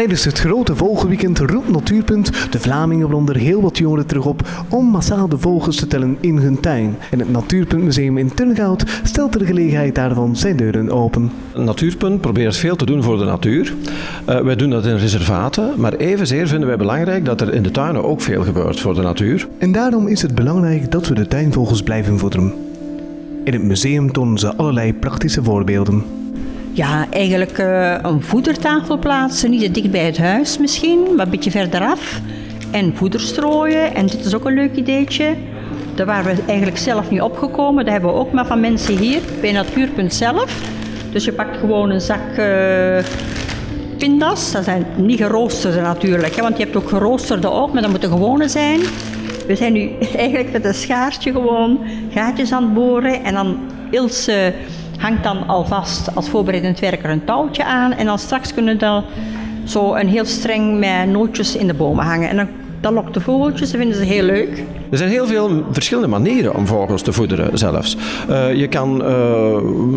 Tijdens het grote vogelweekend roept Natuurpunt de Vlamingen, waaronder heel wat jongeren, terug op om massaal de vogels te tellen in hun tuin. En het Natuurpuntmuseum in Turnhout stelt de gelegenheid daarvan zijn deuren open. Natuurpunt probeert veel te doen voor de natuur. Uh, wij doen dat in reservaten, maar evenzeer vinden wij belangrijk dat er in de tuinen ook veel gebeurt voor de natuur. En daarom is het belangrijk dat we de tuinvogels blijven voederen. In het museum tonen ze allerlei praktische voorbeelden. Ja, eigenlijk uh, een voedertafel plaatsen, niet te dicht bij het huis misschien, maar een beetje verderaf. En voeder strooien, en dit is ook een leuk ideetje. Daar waren we eigenlijk zelf niet opgekomen, dat hebben we ook maar van mensen hier, bij Natuurpunt zelf. Dus je pakt gewoon een zak uh, pindas, dat zijn niet geroosterde natuurlijk, hè, want je hebt ook geroosterde ook, maar dat moeten gewone zijn. We zijn nu eigenlijk met een schaartje gewoon gaatjes aan het boren en dan Ilse hangt dan alvast als voorbereidend werker een touwtje aan en dan straks kunnen dan zo een heel streng met nootjes in de bomen hangen. En dan, lokt de vogeltjes, dat vinden ze heel leuk. Er zijn heel veel verschillende manieren om vogels te voederen zelfs. Uh, je kan uh,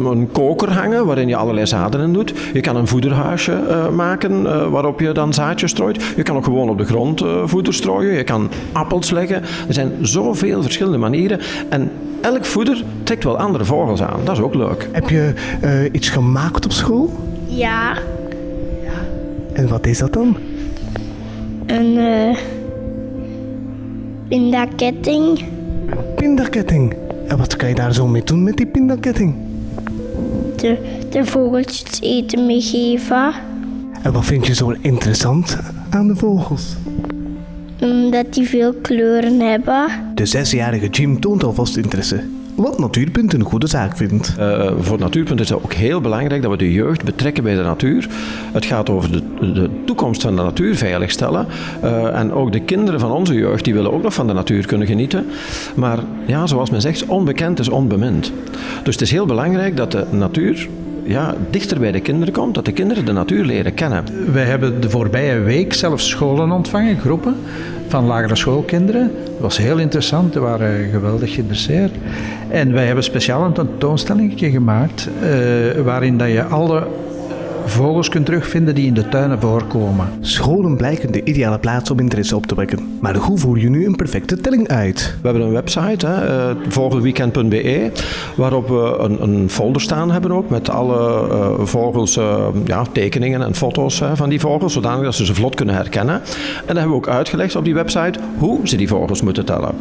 een koker hangen waarin je allerlei zaden in doet. Je kan een voederhuisje uh, maken waarop je dan zaadjes strooit. Je kan ook gewoon op de grond voeder strooien. Je kan appels leggen. Er zijn zoveel verschillende manieren. En elk voeder trekt wel andere vogels aan. Dat is ook leuk. Heb je iets gemaakt op school? Ja. ja. En wat is dat dan? Een pindaketting. Pindaketting? En wat kan je daar zo mee doen met die pindaketting? De, de vogeltjes eten meegeven. En wat vind je zo interessant aan de vogels? Omdat die veel kleuren hebben. De zesjarige Jim toont alvast interesse wat Natuurpunt een goede zaak vindt. Uh, voor Natuurpunt is het ook heel belangrijk dat we de jeugd betrekken bij de natuur. Het gaat over de, de toekomst van de natuur veiligstellen. Uh, en ook de kinderen van onze jeugd die willen ook nog van de natuur kunnen genieten. Maar ja, zoals men zegt, onbekend is onbemind. Dus het is heel belangrijk dat de natuur ja, dichter bij de kinderen komt, dat de kinderen de natuur leren kennen. Wij hebben de voorbije week zelfs scholen ontvangen, groepen van lagere schoolkinderen. Dat was heel interessant, die waren geweldig geïnteresseerd. En wij hebben speciaal een tentoonstelling gemaakt uh, waarin dat je alle vogels kunt terugvinden die in de tuinen voorkomen. Scholen blijken de ideale plaats om interesse op te wekken. Maar hoe voer je nu een perfecte telling uit? We hebben een website, hè, uh, vogelweekend.be, waarop we een, een, folder staan hebben ook met alle uh, vogels, uh, ja, tekeningen en foto's van die vogels, zodanig dat ze ze vlot kunnen herkennen. En dan hebben we ook uitgelegd op die website hoe ze die vogels moeten tellen.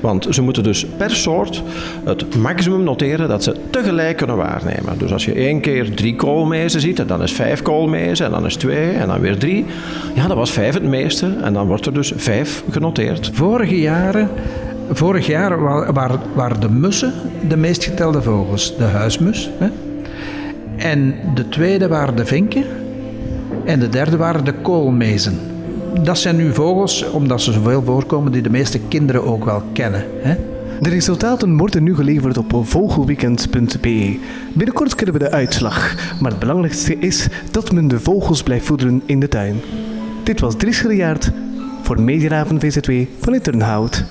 Want ze moeten dus per soort het maximum noteren dat ze tegelijk kunnen waarnemen. Dus als je één keer drie koolmezen ziet, en dan is vijf koolmezen, en dan is twee, en dan weer drie. Ja, dat was vijf het meeste, en dan wordt er dus vijf genoteerd. Vorige jaren Vorig jaar waren de mussen de meest getelde vogels. De huismus. Hè? En de tweede waren de vinken. En de derde waren de koolmezen dat zijn nu vogels, omdat ze zoveel voorkomen, die de meeste kinderen ook wel kennen. Hè? De resultaten worden nu geleverd op vogelweekend.be. Binnenkort kennen we de uitslag, maar het belangrijkste is dat men de vogels blijft voederen in de tuin. Dit was Dries Gilliaert voor Mediaraven VZW van Turnhout.